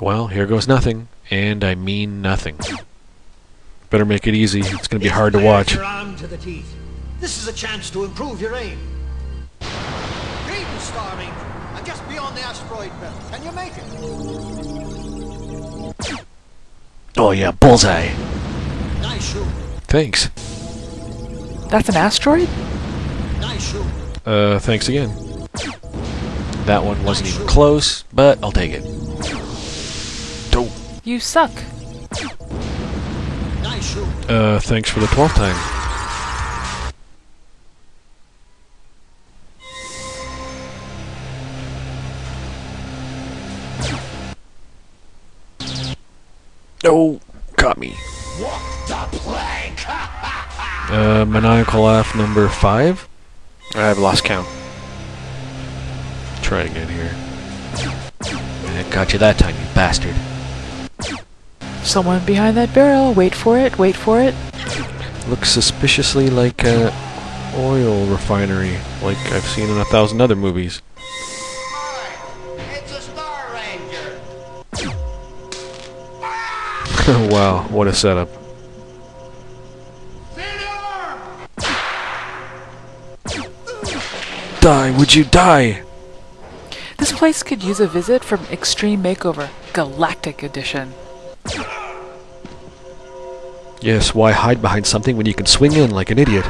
Well, here goes nothing, and I mean nothing. Better make it easy. It's going to be hard to watch. Your arm to the teeth. This is a chance to improve your aim. Greetings, Star Ranger. I'm just beyond the asteroid belt. Can you make it? Oh yeah, bullseye. Nice shoot. Thanks. That's an asteroid? Nice shoot. Uh, thanks again. That one wasn't even close, but I'll take it. Dope. You suck. Nice. Uh, thanks for the twelfth time. Oh, got me. Uh, maniacal laugh number five. I've lost count. Try again here. Eh, got you that time, you bastard. Someone behind that barrel. Wait for it. Wait for it. Looks suspiciously like a oil refinery, like I've seen in a thousand other movies. It's a Star Ranger. wow, what a setup. Die, would you die? This place could use a visit from Extreme Makeover, Galactic Edition. Yes, why hide behind something when you can swing in like an idiot?